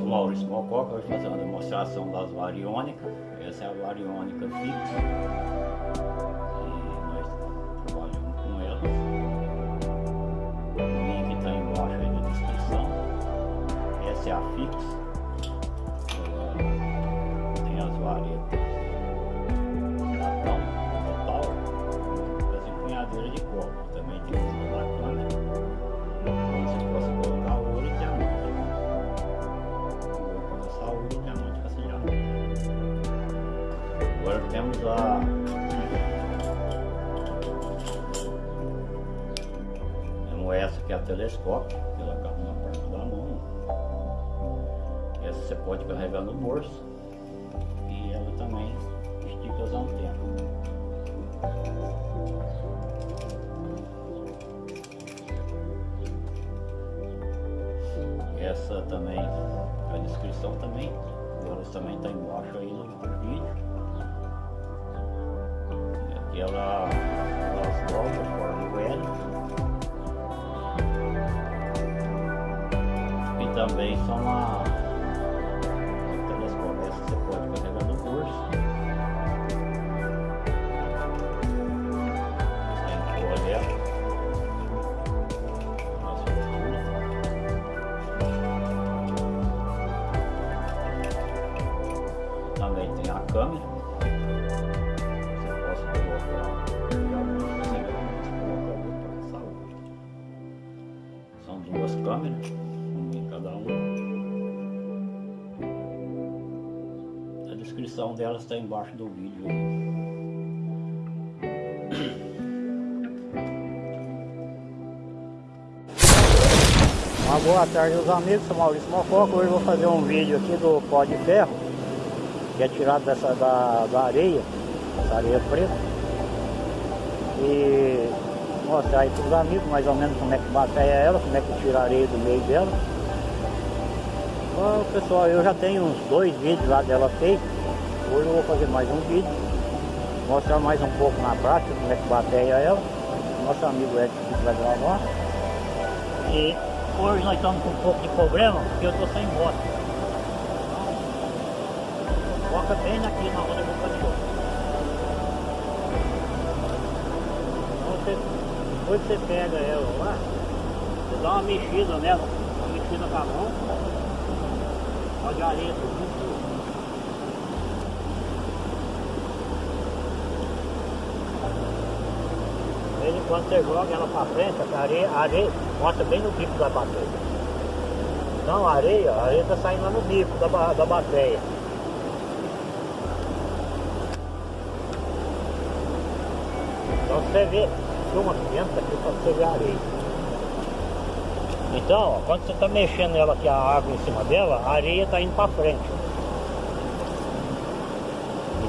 O Maurício Mococa vai fazer uma demonstração das variônicas. Essa é a variônica fixa. E nós trabalhamos com elas. O link está embaixo aí na descrição. Essa é a fixa. A temos essa que é a telescópio, que ela cabe na parte da mão. Essa você pode carregar no bolso e ela também estica as antenas. Essa também, a descrição também, agora também está embaixo aí no vídeo. E ela, elas dobram, formam o L. E também são uma, uma telescópio, essa você pode descrição delas está embaixo do vídeo. Uma boa tarde meus amigos, sou Maurício Mococa, hoje vou fazer um vídeo aqui do pó de ferro, que é tirado dessa, da, da areia, essa areia preta. E mostrar aí para os amigos mais ou menos como é que bateia ela, como é que tira a areia do meio dela. Bom, pessoal, eu já tenho uns dois vídeos lá dela feito, hoje eu vou fazer mais um vídeo, mostrar mais um pouco na prática como é que bateia ela. Nosso amigo Edson que vai gravar. E hoje nós estamos com um pouco de problema porque eu estou sem moto. Foca bem aqui na roda do. Então você, depois você pega ela lá, você dá uma mexida nela, uma mexida com a mão, pode areia tudo. De vez em quando você joga ela para frente, a areia, a areia mostra bem no bico da bateria. Então a areia, a areia está saindo lá no bico da, da bateria. Então você vê, filma dentro aqui para você ver a areia. Então, ó, quando você está mexendo ela aqui, a água em cima dela, a areia está indo para frente.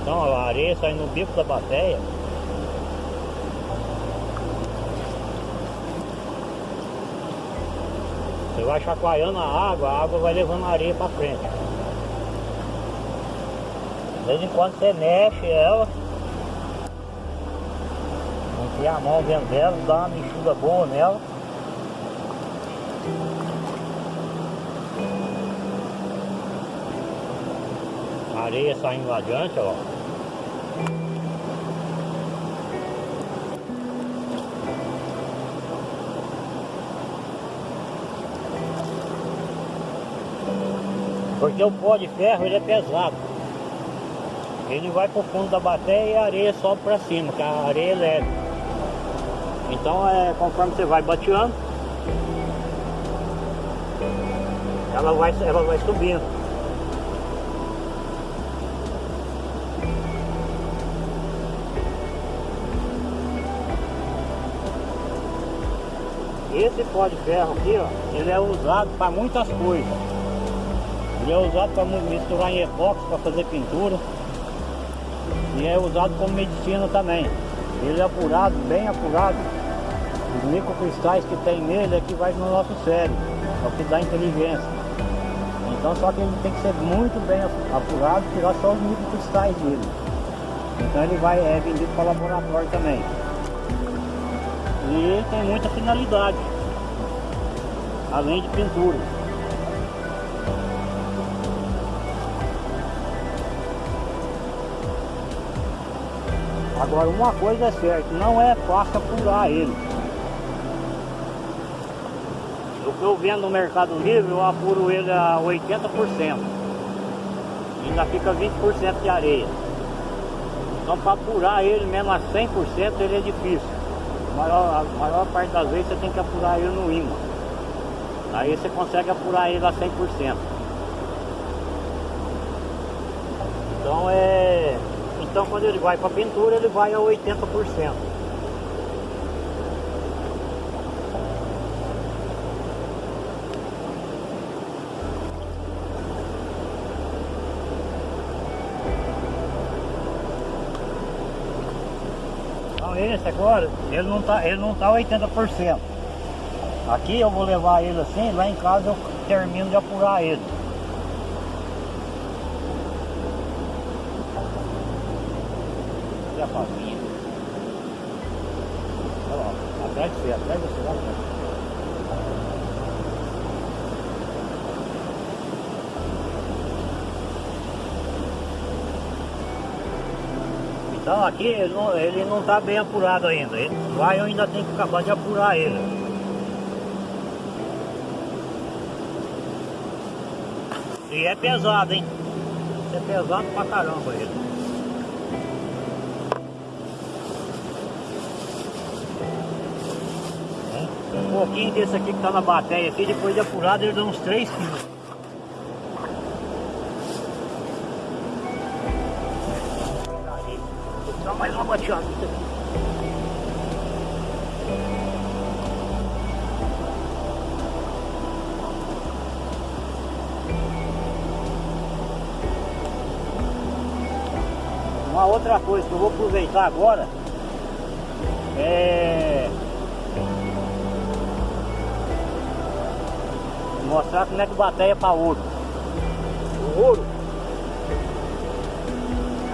Então ó, a areia sai no bico da bateria. Você vai chacoalhando a água, a água vai levando a areia para frente. De vez em quando você mexe ela, enfia a mão dentro dela, dá uma mexida boa nela. A areia saindo adiante, ó. Porque o pó de ferro ele é pesado. Ele vai pro fundo da bateria e a areia sobe para cima, que a areia é leve. Então é conforme você vai bateando, ela vai, ela vai subindo. Esse pó de ferro aqui, ó, ele é usado para muitas coisas. Ele é usado para misturar em epóxi, para fazer pintura. E é usado como medicina também. Ele é apurado, bem apurado. Os microcristais que tem nele é que vai no nosso cérebro, é o que dá inteligência. Então só que ele tem que ser muito bem apurado, tirar só os microcristais dele. Então ele vai, é vendido para laboratório também. E tem muita finalidade. além de pintura. Agora uma coisa é certa, não é fácil apurar ele. O que eu vendo no Mercado Livre, eu apuro ele a 80%. Ainda fica 20% de areia. Então para apurar ele mesmo a 100% ele é difícil. A maior, a maior parte das vezes você tem que apurar ele no imã. Aí você consegue apurar ele a 100%. Então é... Então quando ele vai para pintura ele vai a 80%. Então esse agora, ele não tá, ele não tá 80%. Aqui eu vou levar ele assim, lá em casa eu termino de apurar ele. A. Olha lá, atrás de você, atrás de você, lá atrás. Então aqui ele não, ele não tá bem apurado ainda. Ele vai eu ainda tenho que acabar de apurar ele. E é pesado, hein? É pesado pra caramba ele. Um pouquinho desse aqui que tá na bateria aqui, depois de apurado ele dá uns 3 quilos. Dar mais uma bateada aqui. Uma outra coisa que eu vou aproveitar agora é mostrar como é que bateia para ouro. O ouro,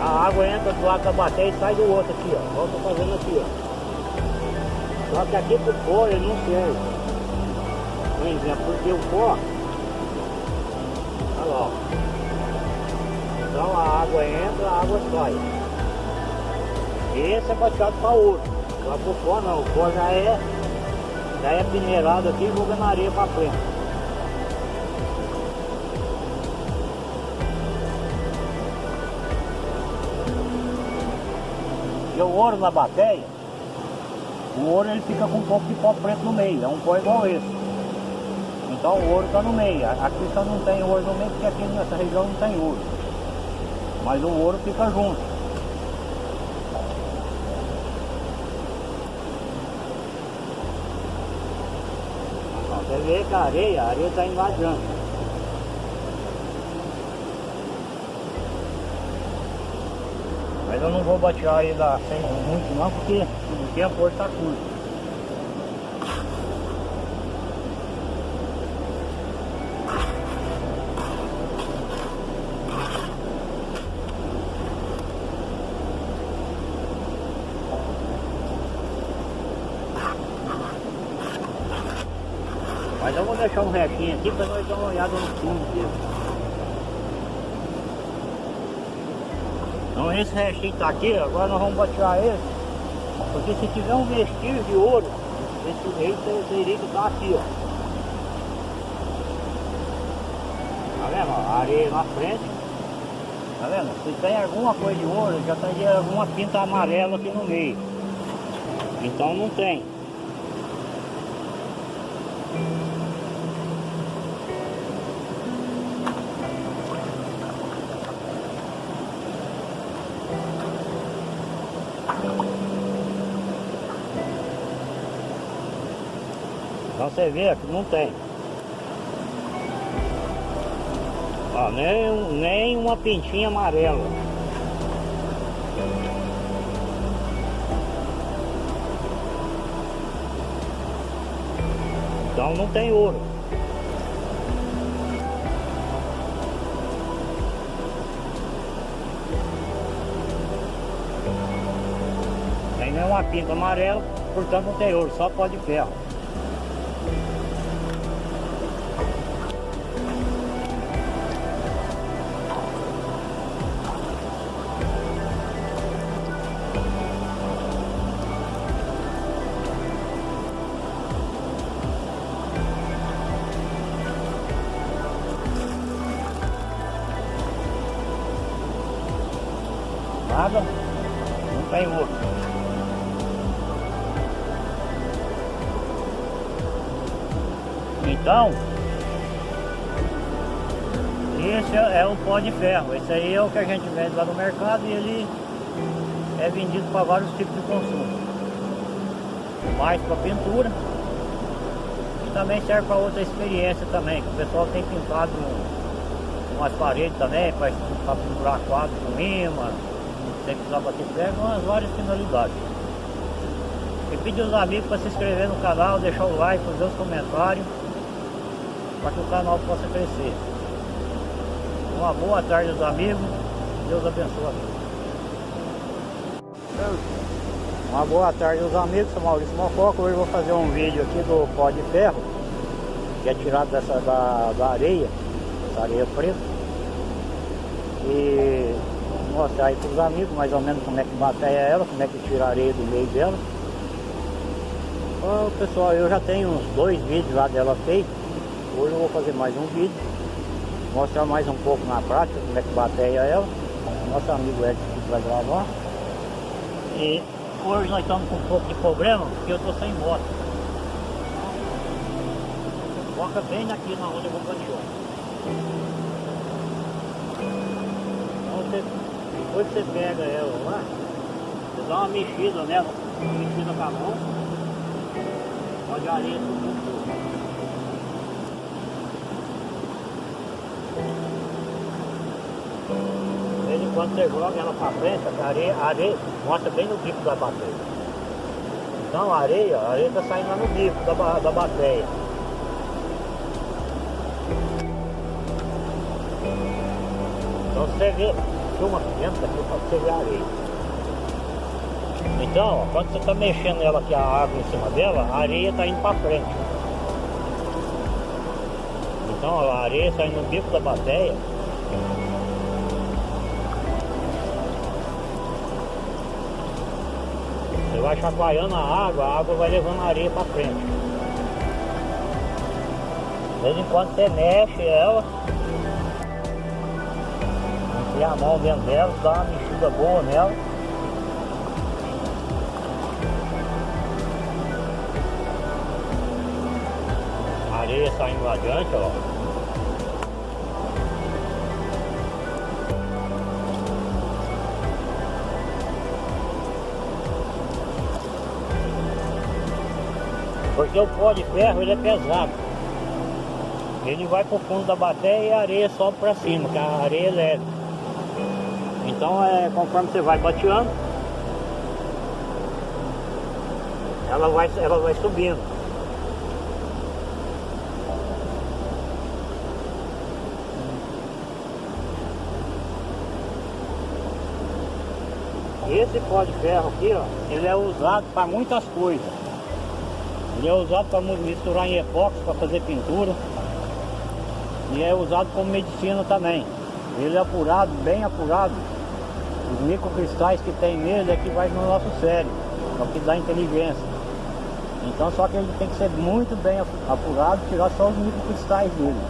a água entra do lado da bateia e sai do outro aqui, ó. Eu tô fazendo aqui, ó. Só que aqui pro pó ele não serve. Por exemplo, porque o pó, olha lá, ó. Então a água entra, a água sai. Esse é baixado para ouro. Agora pro pó não, o pó já é, já é minerado aqui e jogando areia para frente. E o ouro na bateia, o ouro ele fica com um pouco de pó preto no meio, é um pó igual esse. Então o ouro está no meio. Aqui só não tem ouro no meio porque aqui nessa região não tem ouro. Mas o ouro fica junto. Você vê que a areia, a areia está invadindo. Mas eu não vou batear ele lá sem muito não, porque o tempo hoje está curto. Mas eu vou deixar um restinho aqui para nós dar uma olhada no fundo dele. Esse restinho tá aqui, agora nós vamos batear ele. Porque se tiver um vestígio de ouro, esse rei teria que estar aqui, ó. Tá vendo? A areia na frente. Tá vendo? Se tem alguma coisa de ouro, já tem alguma pinta amarela aqui no meio. Então não tem. Você vê que não tem. Ó, nem, um- nem uma pintinha amarela. Então não tem ouro. Tem nenhuma pinta amarela, portanto não tem ouro, só pó de ferro. Então, esse é, é o pó de ferro. Esse aí é o que a gente vende lá no mercado e ele é vendido para vários tipos de consumo. Mais para pintura e também serve para outra experiência também, que o pessoal tem pintado umas paredes também, para pendurar quadros com imã, sem precisar bater ferro, umas várias finalidades. E pedir os amigos para se inscrever no canal, deixar o like, fazer os comentários, para que o canal possa crescer. Uma boa tarde aos amigos, Deus abençoe. Uma boa tarde aos amigos, sou Maurício Mococa, hoje vou fazer um vídeo aqui do pó de ferro, que é tirado dessa, da, da areia, essa areia preta. E mostrar aí para os amigos mais ou menos como é que bateia ela, como é que tira a areia do meio dela. Então, pessoal, eu já tenho uns dois vídeos lá dela feito. Hoje eu vou fazer mais um vídeo. Mostrar mais um pouco na prática como é que bateia ela. Nosso amigo Edson vai gravar. E hoje nós estamos com um pouco de problema porque eu estou sem moto. Foca bem aqui na onde eu vou bandear. Então você, depois que você pega ela lá, você dá uma mexida nela, uma mexida com a mão, pode areia tudo. Em quando você joga ela para frente, a areia, a areia mostra bem no bico da bateria. Então a areia, a areia está saindo lá no bico da, da bateria. Então você vê, dentro aqui para você ver a areia. Então, ó, quando você está mexendo ela aqui, a água em cima dela, a areia está indo para frente. Então ó, a areia sai no bico da bateia. Você vai chacoalhando a água, a água vai levando a areia para frente. De vez em quando você mexe ela, enfia a mão dentro dela, dá uma mexida boa nela. A areia saindo lá adiante, ó. Porque o pó de ferro ele é pesado. Ele vai pro fundo da bateia e a areia sobe para cima, que a areia é leve. Então é conforme você vai bateando, ela vai, ela vai subindo. Esse pó de ferro aqui, ó, ele é usado para muitas coisas. Ele é usado para misturar em epóxi, para fazer pintura. E é usado como medicina também. Ele é apurado, bem apurado. Os microcristais que tem nele é que vai no nosso cérebro, é o que dá inteligência. Então só que ele tem que ser muito bem apurado, tirar só os microcristais dele.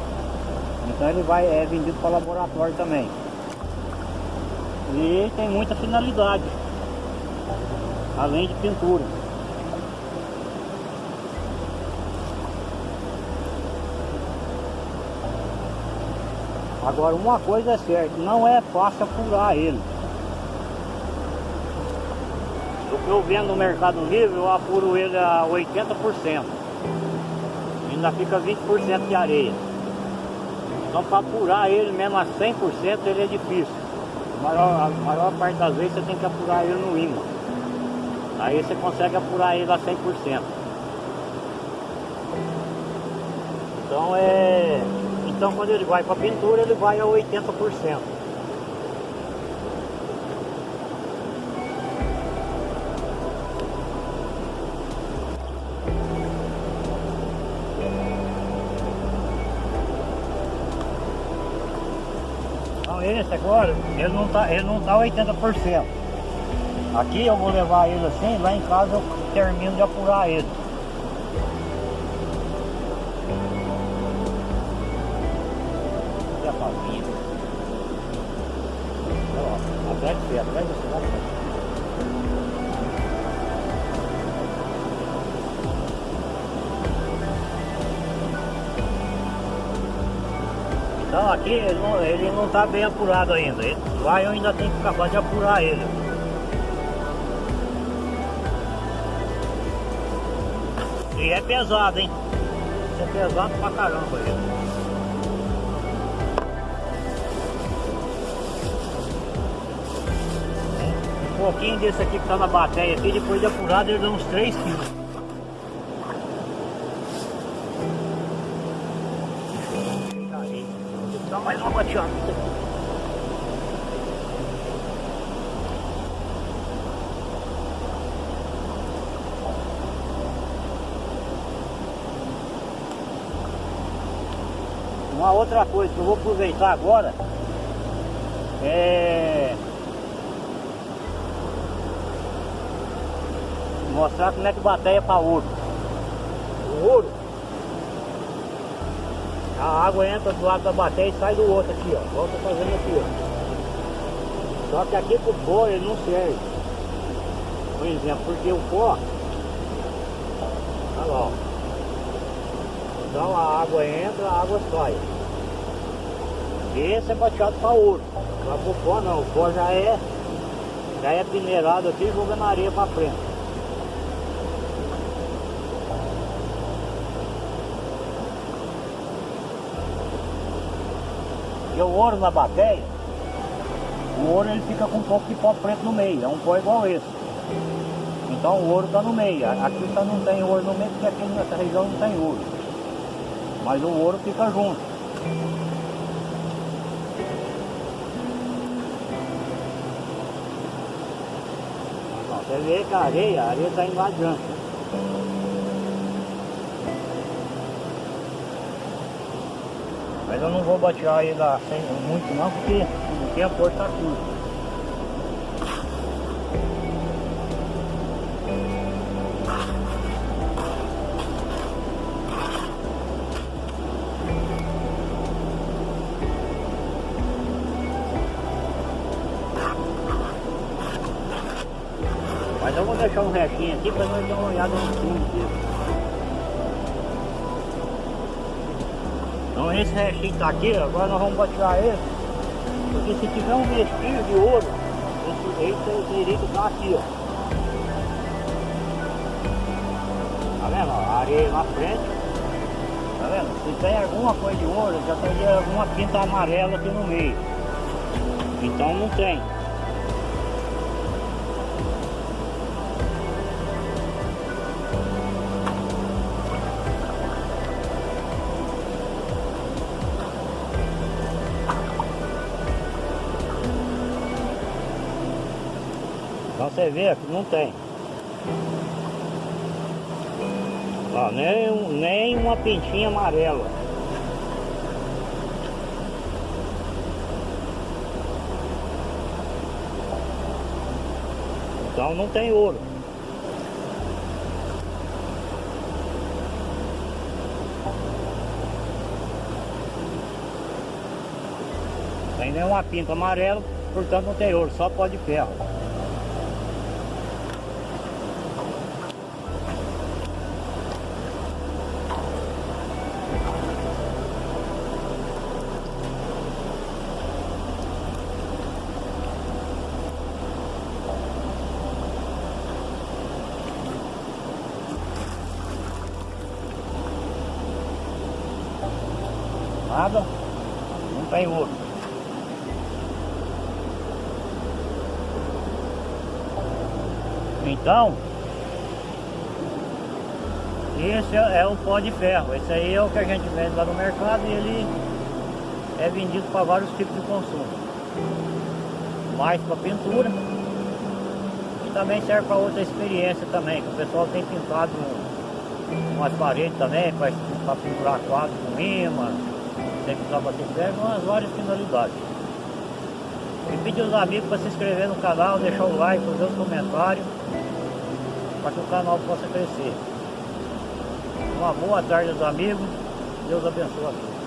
Então ele vai, é vendido para laboratório também. E tem muita finalidade, além de pintura. Agora uma coisa é certa, não é fácil apurar ele. O que eu vendo no Mercado Livre, eu apuro ele a 80%. Ainda fica 20% de areia. Então para apurar ele mesmo a 100% ele é difícil. A maior, a maior parte das vezes você tem que apurar ele no imã. Aí você consegue apurar ele a 100%. Então é... Então quando ele vai para pintura ele vai a 80%. Agora, ele não tá, ele não tá 80%. Aqui eu vou levar ele assim, lá em casa eu termino de apurar ele. Olha a palminha. Olha. Atrás de pé, atrás de você, aqui ele não, ele não tá bem apurado ainda. Ele, lá eu ainda tenho que acabar de apurar ele. E é pesado, hein? É pesado pra caramba. Um pouquinho desse aqui que tá na bateria aqui, depois de apurado ele dá uns 3 quilos. Aqui. Uma outra coisa que eu vou aproveitar agora é mostrar como é que bateia para ouro. O ouro, a água entra do lado da bateia e sai do outro aqui, ó. Volta fazendo aqui, ó. Só que aqui pro pó ele não serve. Por exemplo, porque o pó, olha lá, ó. Então a água entra, a água sai. Esse é bateado para ouro. Agora pro pó não, o pó já é, já é peneirado aqui jogando areia para frente. Porque o ouro na bateia, o ouro ele fica com um pouco de pó preto no meio, é um pó igual esse. Então o ouro está no meio. Aqui só não tem ouro no meio porque aqui nessa região não tem ouro. Mas o ouro fica junto. Você vê que a areia, a areia está indo Mas eu não vou batear ainda sem muito não, porque o tempo hoje está curto. Mas eu vou deixar um restinho aqui para nós dar uma olhada no fundo dele. Então esse restinho tá aqui, agora nós vamos batear ele. Porque se tiver um vestígio de ouro, esse aí teria que estar aqui, ó. Tá vendo? A areia na frente. Tá vendo? Se tem alguma coisa de ouro, já tem alguma pinta amarela aqui no meio. Então não tem. Você vê que não tem. Ó, nem, nem uma pintinha amarela. Então não tem ouro. Tem nenhuma pinta amarela, portanto não tem ouro, só pó de ferro. Não tem ouro. Então, esse é, é o pó de ferro. Esse aí é o que a gente vende lá no mercado e ele é vendido para vários tipos de consumo. Mais para pintura e também serve para outra experiência também, que o pessoal tem pintado umas paredes também, para pinturar quadros com imã, tem que usar bater ferro, umas várias finalidades. E pedir os amigos para se inscrever no canal, deixar o like, fazer os comentários, para que o canal possa crescer. Uma boa tarde aos amigos, Deus abençoe a todos.